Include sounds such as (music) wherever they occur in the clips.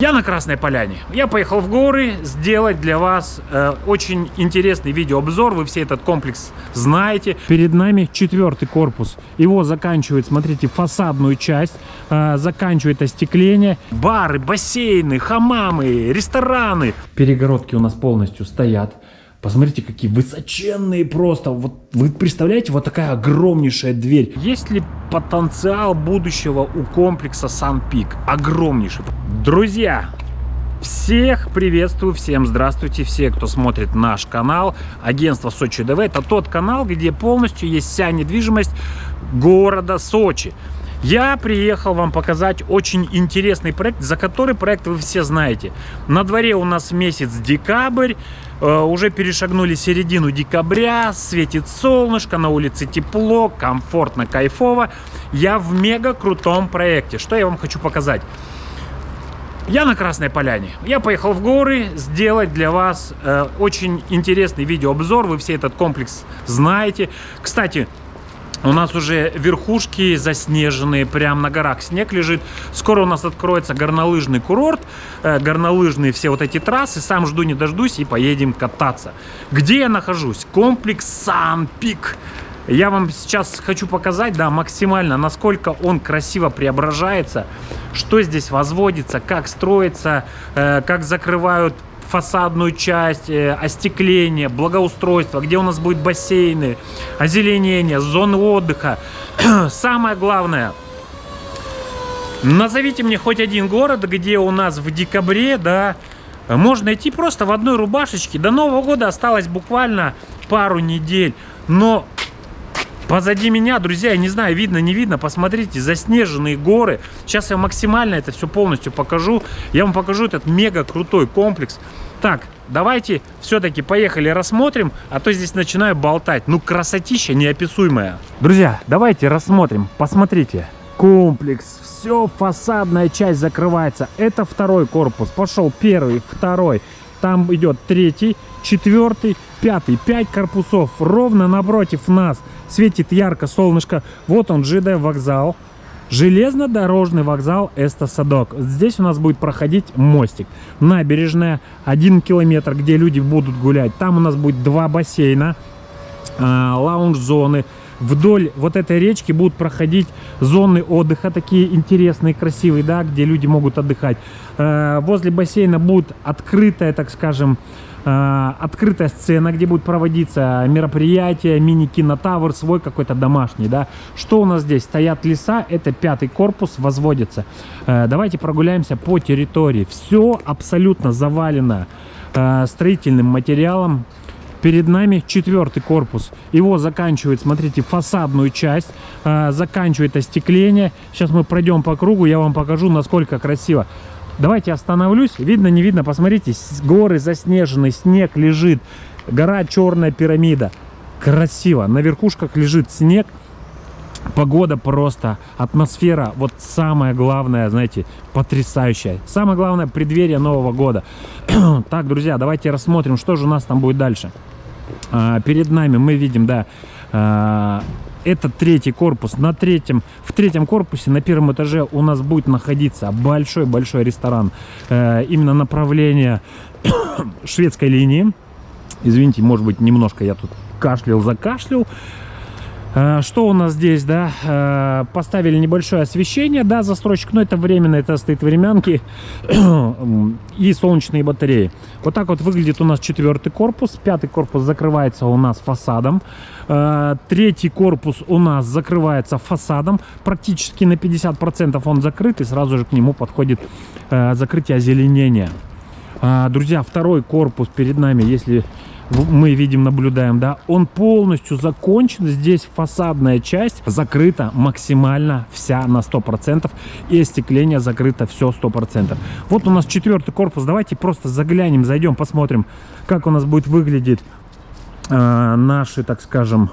Я на Красной Поляне. Я поехал в горы сделать для вас э, очень интересный видеообзор. Вы все этот комплекс знаете. Перед нами четвертый корпус. Его заканчивает, смотрите, фасадную часть. Э, заканчивает остекление. Бары, бассейны, хамамы, рестораны. Перегородки у нас полностью стоят. Посмотрите, какие высоченные просто. Вот вы представляете, вот такая огромнейшая дверь. Есть ли потенциал будущего у комплекса Сан-Пик? Огромнейший. Друзья, всех приветствую, всем здравствуйте, все, кто смотрит наш канал. Агентство Сочи ДВ. Это тот канал, где полностью есть вся недвижимость города Сочи. Я приехал вам показать очень интересный проект, за который проект вы все знаете. На дворе у нас месяц декабрь, э, уже перешагнули середину декабря, светит солнышко, на улице тепло, комфортно, кайфово. Я в мега крутом проекте. Что я вам хочу показать? Я на Красной Поляне. Я поехал в горы сделать для вас э, очень интересный видеообзор. Вы все этот комплекс знаете. Кстати, у нас уже верхушки заснеженные, прям на горах снег лежит. Скоро у нас откроется горнолыжный курорт, э, горнолыжные все вот эти трассы. Сам жду не дождусь и поедем кататься. Где я нахожусь? Комплекс Сан-Пик. Я вам сейчас хочу показать, да, максимально, насколько он красиво преображается, что здесь возводится, как строится, э, как закрывают фасадную часть, э, остекление, благоустройство, где у нас будут бассейны, озеленение, зоны отдыха. (clears throat) Самое главное, назовите мне хоть один город, где у нас в декабре, да, можно идти просто в одной рубашечке. До Нового года осталось буквально пару недель, но Позади меня, друзья, я не знаю, видно, не видно, посмотрите, заснеженные горы. Сейчас я максимально это все полностью покажу. Я вам покажу этот мега крутой комплекс. Так, давайте все-таки поехали рассмотрим, а то здесь начинаю болтать. Ну, красотища неописуемая. Друзья, давайте рассмотрим, посмотрите. Комплекс, все, фасадная часть закрывается. Это второй корпус, пошел первый, второй. Там идет третий, четвертый, пятый. Пять корпусов ровно напротив нас светит ярко солнышко. Вот он, ЖД вокзал. Железнодорожный вокзал Эста-Садок. Здесь у нас будет проходить мостик. Набережная, один километр, где люди будут гулять. Там у нас будет два бассейна, э, лаунж-зоны. Вдоль вот этой речки будут проходить зоны отдыха, такие интересные, красивые, да, где люди могут отдыхать. Э, возле бассейна будет открытая, так скажем, открытая сцена, где будет проводиться мероприятие, мини-кинотавр, свой какой-то домашний, да. Что у нас здесь? Стоят леса, это пятый корпус, возводится. Э, давайте прогуляемся по территории. Все абсолютно завалено э, строительным материалом. Перед нами четвертый корпус. Его заканчивает, смотрите, фасадную часть, заканчивает остекление. Сейчас мы пройдем по кругу, я вам покажу, насколько красиво. Давайте остановлюсь. Видно, не видно. Посмотрите, горы заснеженные, снег лежит. Гора Черная пирамида. Красиво. На верхушках лежит снег. Погода просто, атмосфера, вот самое главное, знаете, потрясающая. Самое главное, преддверие Нового года. (clears throat) так, друзья, давайте рассмотрим, что же у нас там будет дальше. А, перед нами мы видим, да, а, это третий корпус. На третьем, в третьем корпусе на первом этаже у нас будет находиться большой-большой ресторан. Э, именно направление (coughs) шведской линии. Извините, может быть, немножко я тут кашлял, закашлял. Э, что у нас здесь, да? Э, поставили небольшое освещение, да, застройщик, но это временно, это стоит времянки (clears throat) и солнечные батареи. Вот так вот выглядит у нас четвертый корпус. Пятый корпус закрывается у нас фасадом. Э, третий корпус у нас закрывается фасадом. Практически на 50% он закрыт, и сразу же к нему подходит закрытие озеленения. Друзья, второй корпус перед нами, если мы видим, наблюдаем, да, он полностью закончен. Здесь фасадная часть закрыта максимально вся на 100%. И остекление закрыто все 100%. Вот у нас четвертый корпус. Давайте просто заглянем, зайдем, посмотрим, как у нас будет выглядеть э, наши, так скажем,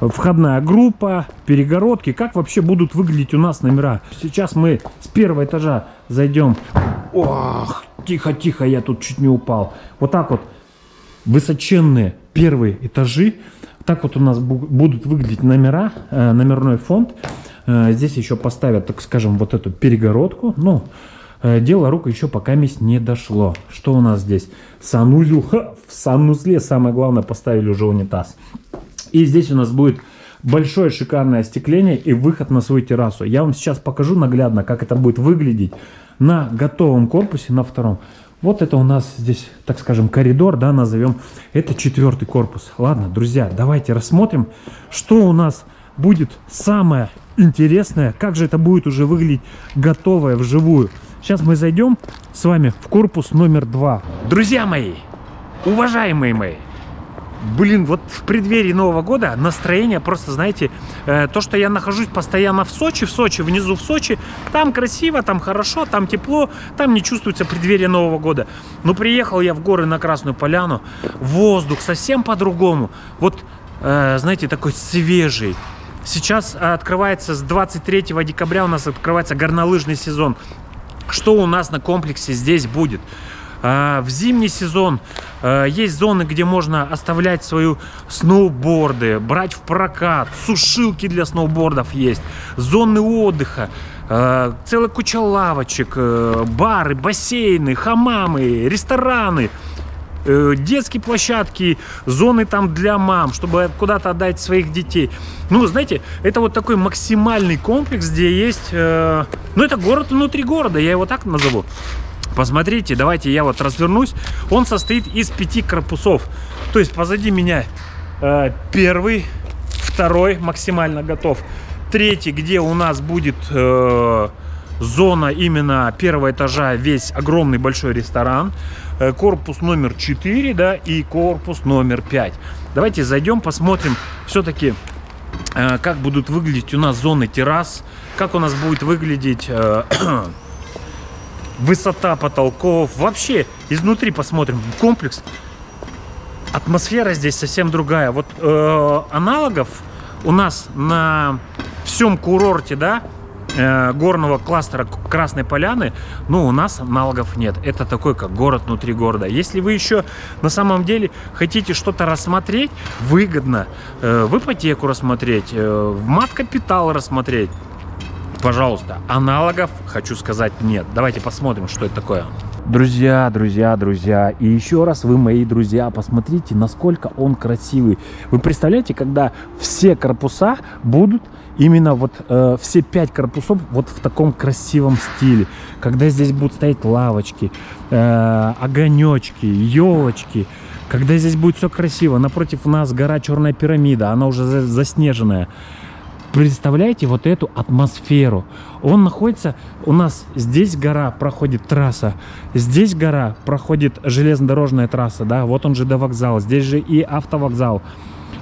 входная группа, перегородки, как вообще будут выглядеть у нас номера. Сейчас мы с первого этажа зайдем. Ох, тихо-тихо, я тут чуть не упал. Вот так вот высоченные первые этажи. Так вот у нас будут выглядеть номера, э, номерной фонд. Э, здесь еще поставят, так скажем, вот эту перегородку. Ну, э, дело рук еще пока месть не дошло. Что у нас здесь? Санузел. (laughs) Ха, в санузле самое главное поставили уже унитаз. И здесь у нас будет большое шикарное остекление и выход на свою террасу. Я вам сейчас покажу наглядно, как это будет выглядеть на готовом корпусе, на втором. Вот это у нас здесь, так скажем, коридор, да, назовем. Это четвертый корпус. Ладно, друзья, давайте рассмотрим, что у нас будет самое интересное, как же это будет уже выглядеть готовое вживую. Сейчас мы зайдем с вами в корпус номер два. Друзья мои, уважаемые мои, Блин, вот в преддверии Нового года настроение просто, знаете, э, то, что я нахожусь постоянно в Сочи, в Сочи, внизу в Сочи, там красиво, там хорошо, там тепло, там не чувствуется преддверие Нового года. Но приехал я в горы на Красную Поляну, воздух совсем по-другому. Вот, э, знаете, такой свежий. Сейчас открывается с 23 декабря у нас открывается горнолыжный сезон. Что у нас на комплексе здесь будет? А, в зимний сезон а, есть зоны, где можно оставлять свою сноуборды, брать в прокат, сушилки для сноубордов есть, зоны отдыха, а, целая куча лавочек, э, бары, бассейны, хамамы, рестораны э, детские площадки, зоны там для мам, чтобы куда-то отдать своих детей. Ну, знаете, это вот такой максимальный комплекс, где есть... Э, ну, это город внутри города, я его так назову. Посмотрите, давайте я вот развернусь. Он состоит из пяти корпусов. То есть позади меня э, первый, второй максимально готов. Третий, где у нас будет э, зона именно первого этажа, весь огромный большой ресторан. Э, корпус номер 4, да, и корпус номер 5. Давайте зайдем, посмотрим все-таки, э, как будут выглядеть у нас зоны террас, как у нас будет выглядеть... Э, (clears throat) высота потолков. Вообще, изнутри посмотрим комплекс. Атмосфера здесь совсем другая. Вот э, аналогов у нас на всем курорте, да, э, горного кластера Красной Поляны, ну, у нас аналогов нет. Это такой, как город внутри города. Если вы еще на самом деле хотите что-то рассмотреть, выгодно, э, в ипотеку рассмотреть, э, в мат-капитал рассмотреть, Пожалуйста, аналогов, хочу сказать, нет. Давайте посмотрим, что это такое. Друзья, друзья, друзья, и еще раз вы мои друзья, посмотрите, насколько он красивый. Вы представляете, когда все корпуса будут именно вот э, все пять корпусов вот в таком красивом стиле. Когда здесь будут стоять лавочки, э, огонечки, елочки. Когда здесь будет все красиво. Напротив нас гора Черная пирамида, она уже заснеженная представляете вот эту атмосферу. Он находится, у нас здесь гора проходит трасса, здесь гора проходит железнодорожная трасса, да, вот он же до вокзала, здесь же и автовокзал.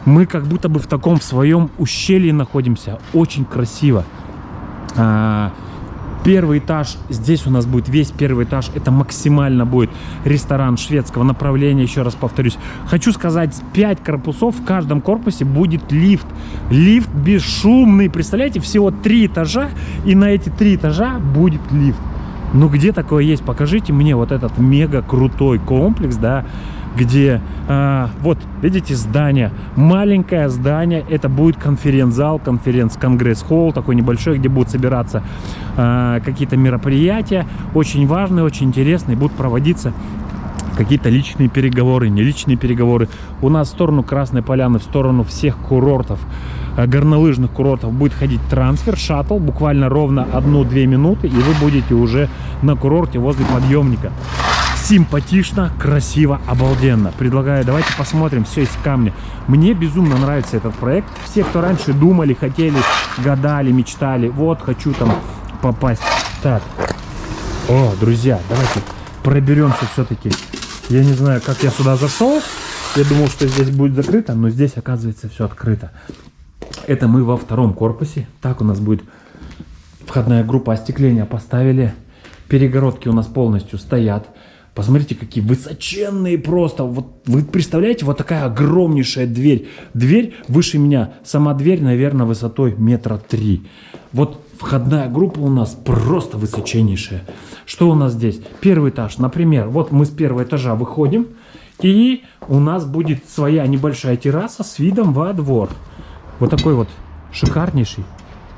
Мы как будто бы в таком в своем ущелье находимся, очень красиво. А, Первый этаж, здесь у нас будет весь первый этаж, это максимально будет ресторан шведского направления, еще раз повторюсь. Хочу сказать, 5 корпусов, в каждом корпусе будет лифт. Лифт бесшумный, представляете, всего 3 этажа, и на эти 3 этажа будет лифт. Ну где такое есть? Покажите мне вот этот мега крутой комплекс, да, где а, вот видите здание. Маленькое здание. Это будет конференц-зал конференц-конгресс-холл такой небольшой где будут собираться а, какие-то мероприятия. Очень важные очень интересные. Будут проводиться какие-то личные переговоры, не личные переговоры. У нас в сторону Красной Поляны, в сторону всех курортов, а, горнолыжных курортов будет ходить трансфер, шаттл, буквально ровно 1-2 минуты, и вы будете уже на курорте возле подъемника симпатично, красиво, обалденно. Предлагаю, давайте посмотрим все из камня. Мне безумно нравится этот проект. Все, кто раньше думали, хотели, гадали, мечтали, вот, хочу там попасть. Так, о, друзья, давайте проберемся все-таки. Я не знаю, как я сюда зашел. Я думал, что здесь будет закрыто, но здесь, оказывается, все открыто. Это мы во втором корпусе. Так у нас будет входная группа остекления поставили. Перегородки у нас полностью стоят. Посмотрите, какие высоченные просто. Вот вы представляете, вот такая огромнейшая дверь. Дверь выше меня. Сама дверь, наверное, высотой метра три. Вот входная группа у нас просто высоченнейшая. Что у нас здесь? Первый этаж, например. Вот мы с первого этажа выходим. И у нас будет своя небольшая терраса с видом во двор. Вот такой вот шикарнейший,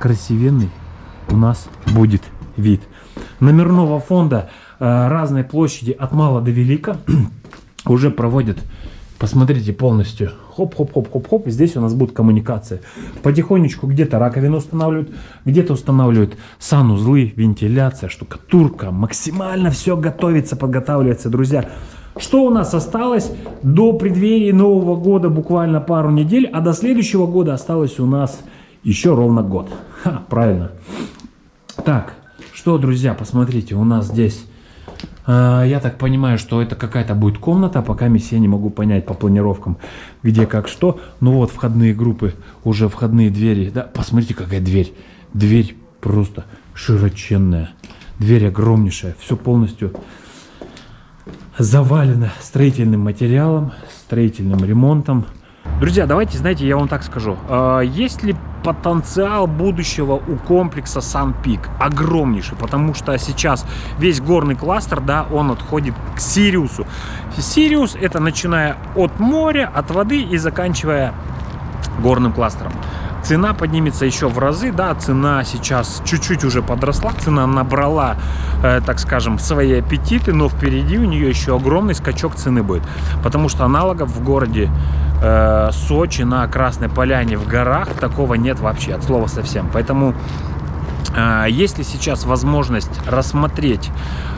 красивенный у нас будет вид. номерного фонда разной площади от мала до велика (clears throat) уже проводят Посмотрите полностью. Хоп-хоп-хоп-хоп-хоп. Здесь у нас будет коммуникация. Потихонечку где-то раковину устанавливают, где-то устанавливают санузлы, вентиляция, штукатурка. Максимально все готовится, подготавливается, друзья. Что у нас осталось до преддверия Нового года буквально пару недель, а до следующего года осталось у нас еще ровно год. Ха, правильно. Так, что, друзья, посмотрите, у нас здесь я так понимаю, что это какая-то будет комната, пока я не могу понять по планировкам, где как что. Ну вот, входные группы, уже входные двери. Да, посмотрите, какая дверь. Дверь просто широченная. Дверь огромнейшая. Все полностью завалено строительным материалом, строительным ремонтом. Друзья, давайте, знаете, я вам так скажу. А, есть ли потенциал будущего у комплекса Сан-Пик? Огромнейший, потому что сейчас весь горный кластер, да, он отходит к Сириусу. Сириус это начиная от моря, от воды и заканчивая горным кластером цена поднимется еще в разы, да, цена сейчас чуть-чуть уже подросла, цена набрала, э, так скажем, свои аппетиты, но впереди у нее еще огромный скачок цены будет, потому что аналогов в городе э, Сочи на Красной Поляне в горах такого нет вообще, от слова совсем, поэтому э, если сейчас возможность рассмотреть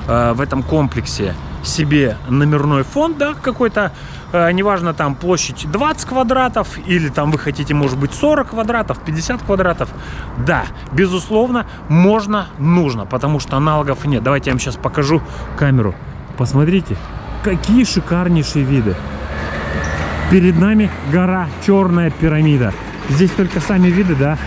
э, в этом комплексе себе номерной фонд, да, какой-то Э, неважно там площадь 20 квадратов или там вы хотите может быть 40 квадратов 50 квадратов. Да безусловно можно нужно потому что аналогов нет. Давайте я вам сейчас покажу камеру. Посмотрите какие шикарнейшие виды. Перед нами гора черная пирамида. Здесь только сами виды да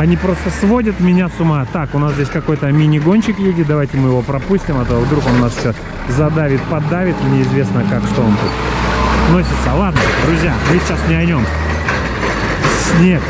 они просто сводят меня с ума. Так, у нас здесь какой-то мини-гонщик едет. Давайте мы его пропустим, а то вдруг он нас еще задавит, поддавит. Неизвестно как, что он тут носится. Ладно, друзья, мы сейчас не о нем. Снег.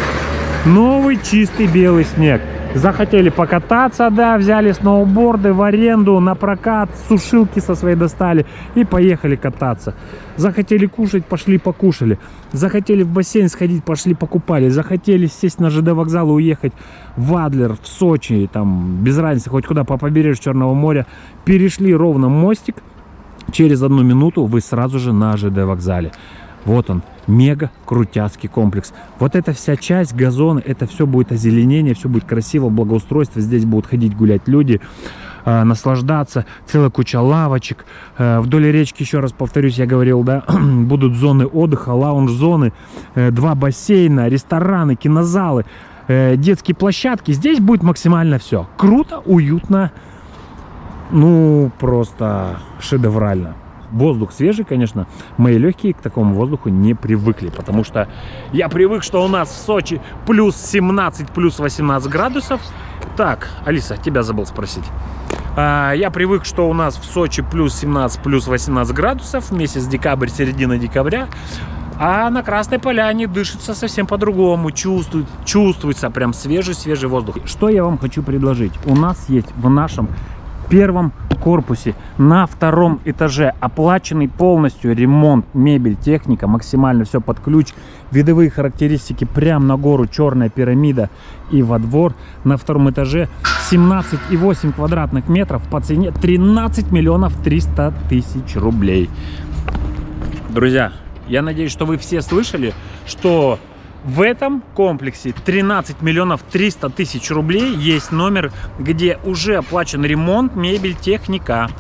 Новый чистый белый снег. Захотели покататься, да, взяли сноуборды в аренду, на прокат, сушилки со своей достали и поехали кататься. Захотели кушать, пошли покушали. Захотели в бассейн сходить, пошли покупали. Захотели сесть на ЖД вокзал и уехать в Адлер, в Сочи, там, без разницы, хоть куда, по побережью Черного моря. Перешли ровно мостик, Через одну минуту вы сразу же на ЖД вокзале. Вот он, мега крутяцкий комплекс. Вот эта вся часть, газон, это все будет озеленение, все будет красиво, благоустройство. Здесь будут ходить гулять люди, э, наслаждаться. Целая куча лавочек. Э, вдоль речки, еще раз повторюсь, я говорил, да, (clears throat) будут зоны отдыха, лаунж-зоны, э, два бассейна, рестораны, кинозалы, э, детские площадки. Здесь будет максимально все. Круто, уютно, ну, просто шедеврально. Воздух свежий, конечно. Мои легкие к такому воздуху не привыкли, потому что я привык, что у нас в Сочи плюс 17, плюс 18 градусов. Так, Алиса, тебя забыл спросить. А, я привык, что у нас в Сочи плюс 17, плюс 18 градусов, месяц декабрь, середина декабря. А на Красной Поляне дышится совсем по-другому, чувствует, чувствуется прям свежий-свежий воздух. Что я вам хочу предложить? У нас есть в нашем первом корпусе. На втором этаже оплаченный полностью ремонт мебель техника максимально все под ключ. Видовые характеристики. Прям на гору черная пирамида и во двор. На втором этаже 17,8 квадратных метров по цене 13 миллионов 300 тысяч рублей. Друзья я надеюсь что вы все слышали что в этом комплексе 13 миллионов 300 тысяч рублей есть номер, где уже оплачен ремонт, мебель, техника.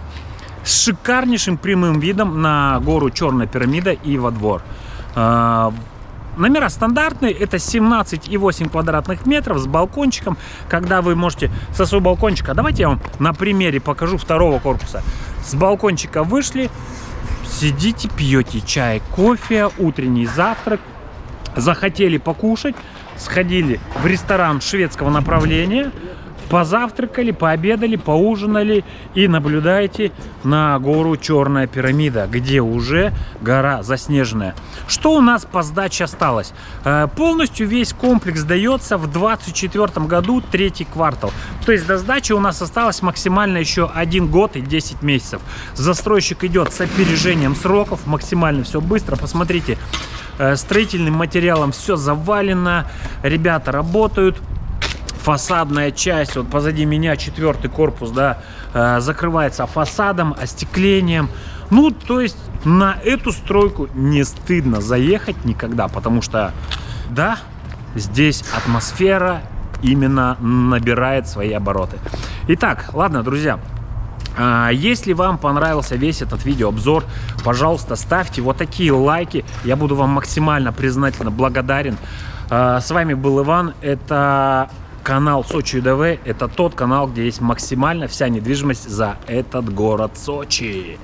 С шикарнейшим прямым видом на гору Черная пирамида и во двор. А, номера стандартные, это 17,8 квадратных метров с балкончиком, когда вы можете со своего балкончика, давайте я вам на примере покажу второго корпуса. С балкончика вышли, сидите, пьете чай, кофе, утренний завтрак, захотели покушать, сходили в ресторан шведского направления, позавтракали, пообедали, поужинали и наблюдаете на гору Черная пирамида, где уже гора заснеженная. Что у нас по сдаче осталось? Э, полностью весь комплекс дается в 2024 году, третий квартал. То есть до сдачи у нас осталось максимально еще один год и 10 месяцев. Застройщик идет с опережением сроков, максимально все быстро. Посмотрите, строительным материалом все завалено, ребята работают. фасадная часть, вот позади меня четвертый корпус, да, э, закрывается фасадом, остеклением. Ну, то есть на эту стройку не стыдно заехать никогда, потому что, да, здесь атмосфера именно набирает свои обороты. Итак, ладно, друзья, если вам понравился весь этот видеообзор, пожалуйста, ставьте вот такие лайки. Я буду вам максимально признательно благодарен. А, с вами был Иван. Это канал Сочи ДВ. Это тот канал, где есть максимально вся недвижимость за этот город Сочи.